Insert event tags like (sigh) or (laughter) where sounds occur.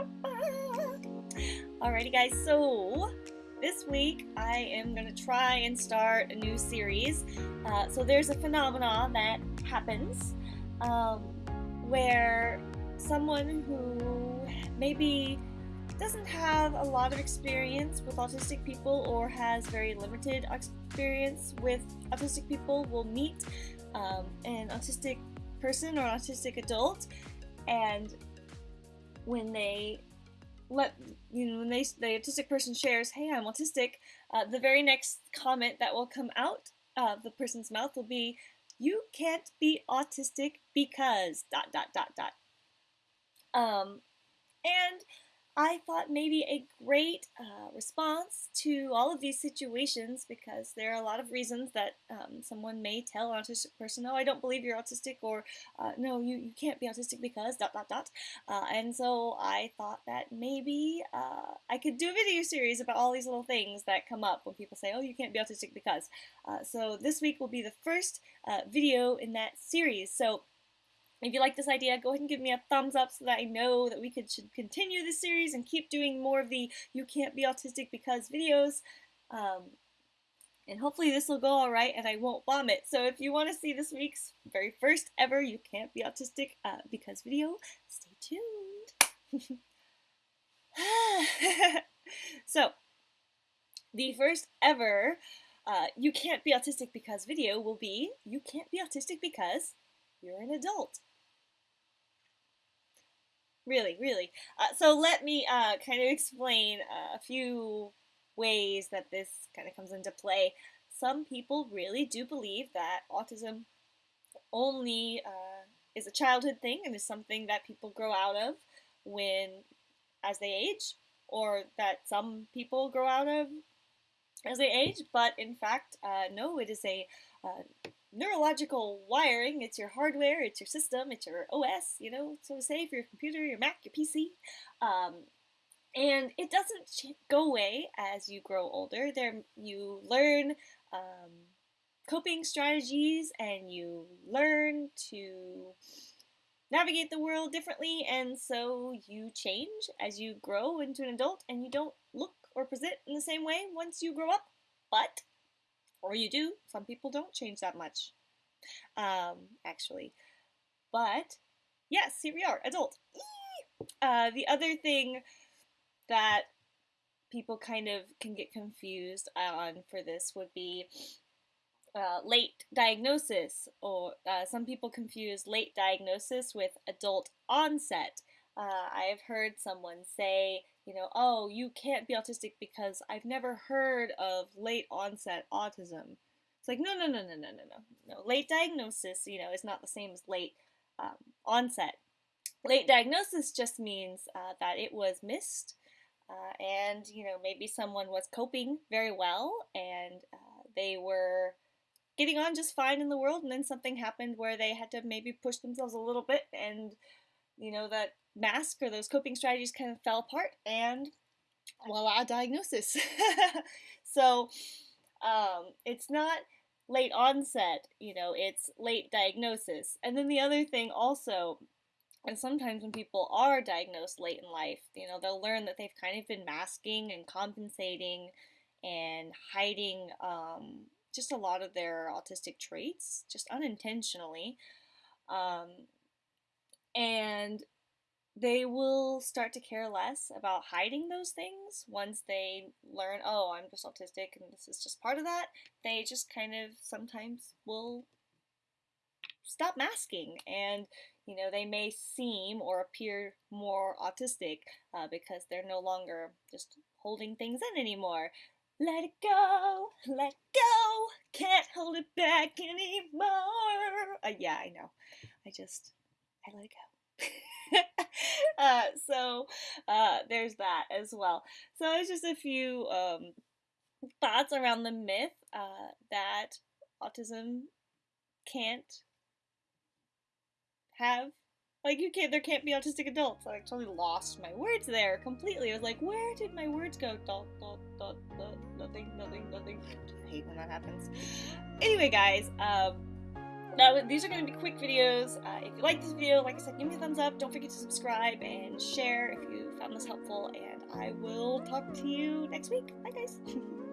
(laughs) Alrighty guys, so this week I am going to try and start a new series. Uh, so there's a phenomenon that happens um, where someone who maybe doesn't have a lot of experience with autistic people or has very limited experience with autistic people will meet um, an autistic person or an autistic adult and when they let you know when they the autistic person shares hey i'm autistic uh, the very next comment that will come out of the person's mouth will be you can't be autistic because dot dot dot dot. Um and I thought maybe a great uh, response to all of these situations because there are a lot of reasons that um, someone may tell an autistic person, "Oh, I don't believe you're autistic," or uh, "No, you, you can't be autistic because dot dot dot." Uh, and so I thought that maybe uh, I could do a video series about all these little things that come up when people say, "Oh, you can't be autistic because." Uh, so this week will be the first uh, video in that series. So if you like this idea, go ahead and give me a thumbs up so that I know that we could should continue this series and keep doing more of the You Can't Be Autistic Because videos. Um, and hopefully this will go alright and I won't vomit. So if you want to see this week's very first ever You Can't Be Autistic uh, Because video, stay tuned. (laughs) so, the first ever uh, You Can't Be Autistic Because video will be You Can't Be Autistic Because you're an adult really, really. Uh, so let me uh, kind of explain uh, a few ways that this kind of comes into play. Some people really do believe that autism only uh, is a childhood thing and is something that people grow out of when as they age, or that some people grow out of as they age. But in fact, uh, no, it is a neurological wiring. It's your hardware, it's your system, it's your OS, you know, so to say, for your computer, your Mac, your PC. Um, and it doesn't go away as you grow older. There, you learn um, coping strategies and you learn to navigate the world differently, and so you change as you grow into an adult, and you don't look or present in the same way once you grow up. But or you do. Some people don't change that much, um, actually. But yes, here we are, adult. Uh, the other thing that people kind of can get confused on for this would be uh, late diagnosis, or uh, some people confuse late diagnosis with adult onset. Uh, I've heard someone say you know, oh, you can't be autistic because I've never heard of late onset autism. It's like, no, no, no, no, no, no, no. No, late diagnosis, you know, is not the same as late um, onset. Late diagnosis just means uh, that it was missed, uh, and you know, maybe someone was coping very well, and uh, they were getting on just fine in the world, and then something happened where they had to maybe push themselves a little bit, and you know that mask or those coping strategies kind of fell apart and voila, diagnosis. (laughs) so um, it's not late onset, you know, it's late diagnosis. And then the other thing also, and sometimes when people are diagnosed late in life, you know, they'll learn that they've kind of been masking and compensating and hiding um, just a lot of their autistic traits, just unintentionally. Um, and they will start to care less about hiding those things once they learn, oh, I'm just autistic and this is just part of that. They just kind of sometimes will stop masking and you know they may seem or appear more autistic uh, because they're no longer just holding things in anymore. Let it go let go can't hold it back anymore. Uh, yeah i know. I just i let it go (laughs) uh, so uh, there's that as well. So it's just a few um, thoughts around the myth uh, that autism can't have like you can't there can't be autistic adults. I actually lost my words there completely. I was like, where did my words go? Dot dot dot dot nothing, nothing, nothing. I hate when that happens. Anyway, guys, um now these are going to be quick videos. Uh, if you like this video, like I said, give me a thumbs up. Don't forget to subscribe and share if you found this helpful. And I will talk to you next week. Bye, guys. (laughs)